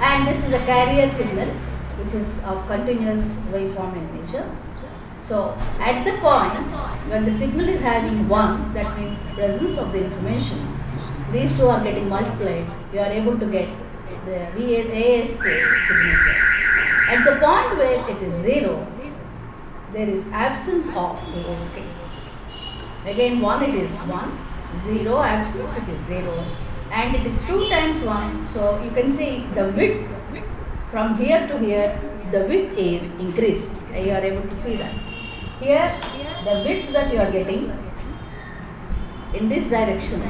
and this is a carrier signal which is of continuous waveform in nature. So at the point when the signal is having 1 that means presence of the information these two are getting multiplied you are able to get the ASK signal. At the point where it is 0 there is absence of ASK. Again 1 it is 1, 0 absence it is 0 and it is 2 times 1 so you can see the width from here to here the width is increased. You are able to see that. Here the width that you are getting in this direction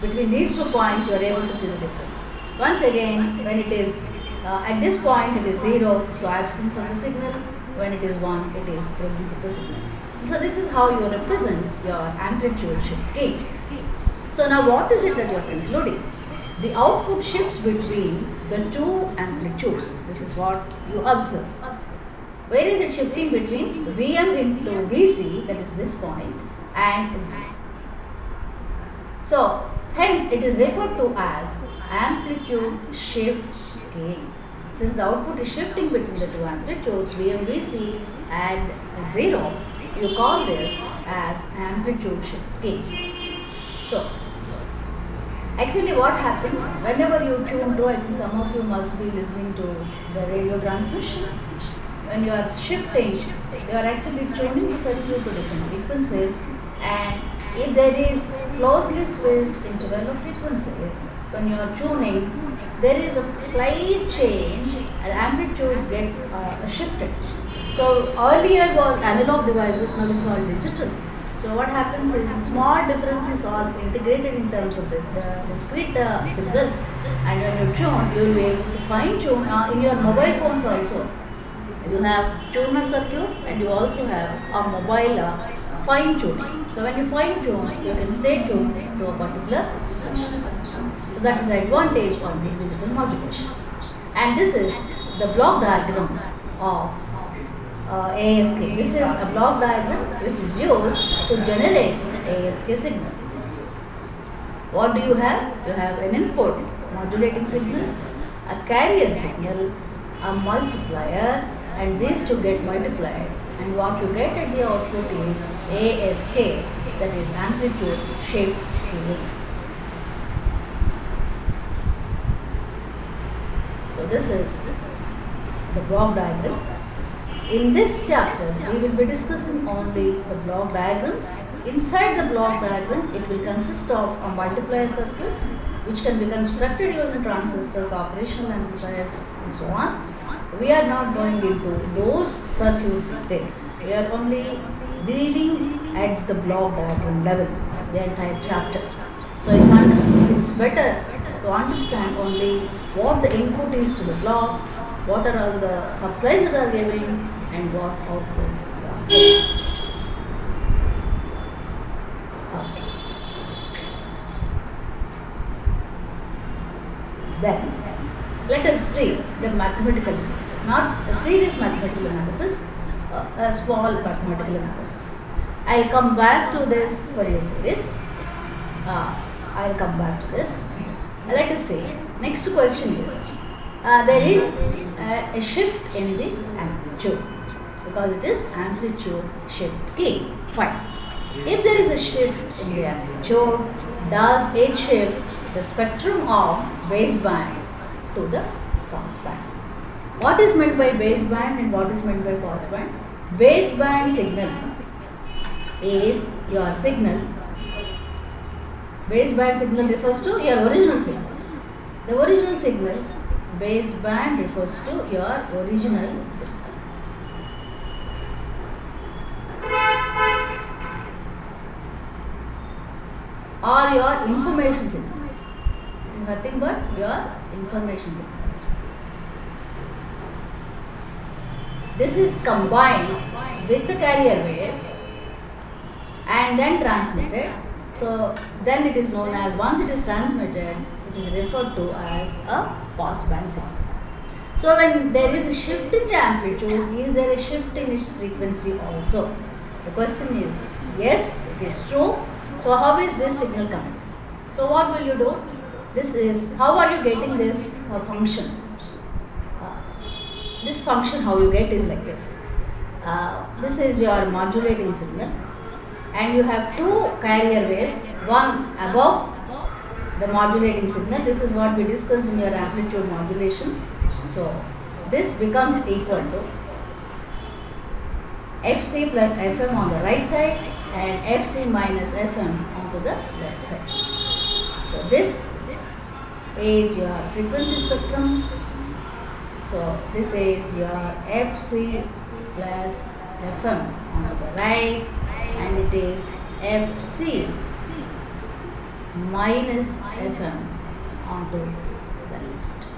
between these two points you are able to see the difference. Once again when it is uh, at this point it is 0 so absence of the signal when it is 1 it is presence of the signal so this is how you represent your amplitude shift keying so now what is it that you are concluding? The output shifts between the two amplitudes. This is what you observe. Where is it shifting between? Vm into Vc that is this point and Z. So hence it is referred to as amplitude shift keying since the output is shifting between the two amplitudes VMVC and 0, you call this as amplitude shift keying. So, actually what happens whenever you tune to, I think some of you must be listening to the radio transmission. When you are shifting, you are actually tuning the circuit to different frequencies and if there is closely spaced interval of frequencies, when you are tuning, there is a slight change and amplitudes get uh, shifted. So earlier was analog devices, now it's all digital. So what happens is small differences are integrated in terms of the, the discrete uh, signals and when you tune, you will be able to fine tune uh, in your mobile phones also. You have tuner circuits and you also have a mobile uh, fine tuning. So when you fine tune, you can stay tuned to a particular station. So that is the advantage of this digital modulation. And this is the block diagram of uh, ASK. This is a block diagram which is used to generate ASK signal. What do you have? You have an input modulating signal, a carrier signal, a multiplier and these two get multiplied and what you get at the output is ASK that is amplitude shift keying. So this is, this is the block diagram. In this chapter, we will be discussing only the block diagrams. Inside the block diagram, it will consist of a multiplier circuits which can be constructed using transistors, operational amplifiers and so on. We are not going into those circuit details. We are only dealing at the block level, the entire chapter. So it's, it's better to understand only what the input is to the block, what are all the supplies that are giving and what output okay. Then let us see the mathematical, not a serious mathematical analysis, uh, small mathematical analysis. I'll come back to this Fourier series. Uh, I'll come back to this. Let us say, Next question is, uh, there is uh, a shift in the amplitude because it is amplitude shift keying. Fine. If there is a shift in the amplitude, does it shift the spectrum of baseband to the passband? What is meant by baseband and what is meant by passband? Baseband signal is your signal. Baseband signal refers to your original signal. The original signal, baseband refers to your original signal. Or your information signal. It is nothing but your information signal. This is combined with the carrier wave and then transmitted. So then it is known as once it is transmitted, it is referred to as a passband signal. So when there is a shift in the amplitude, is there a shift in its frequency also? The question is yes, it is true. So how is this signal coming? So what will you do? This is how are you getting this uh, function? This function how you get is like this. Uh, this is your modulating signal and you have two carrier waves, one above the modulating signal. This is what we discussed in your amplitude modulation. So this becomes equal to Fc plus Fm on the right side and Fc minus Fm onto the left side. So this is your frequency spectrum. So this is your Fc plus Fm on the right and it is Fc minus Fm onto the left.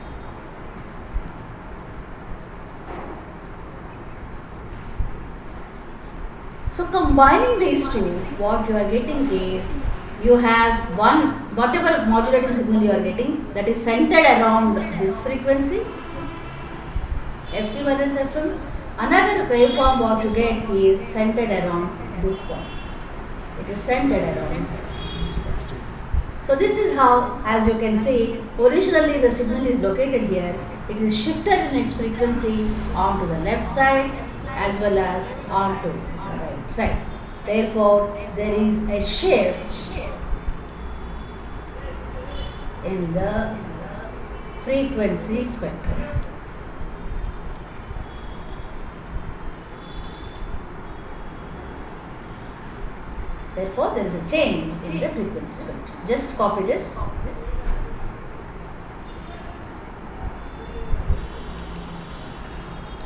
So combining these two, what you are getting is you have one whatever modulating signal you are getting that is centered around this frequency Fc minus Fm. Another waveform what you get is centered around this point. It is centered around this point. So this is how, as you can see, originally the signal is located here. It is shifted in its frequency onto the left side as well as onto the right side. Therefore, there is a shift in the frequency spectrum. Therefore, there is a change in the frequency spectrum. Just copy this.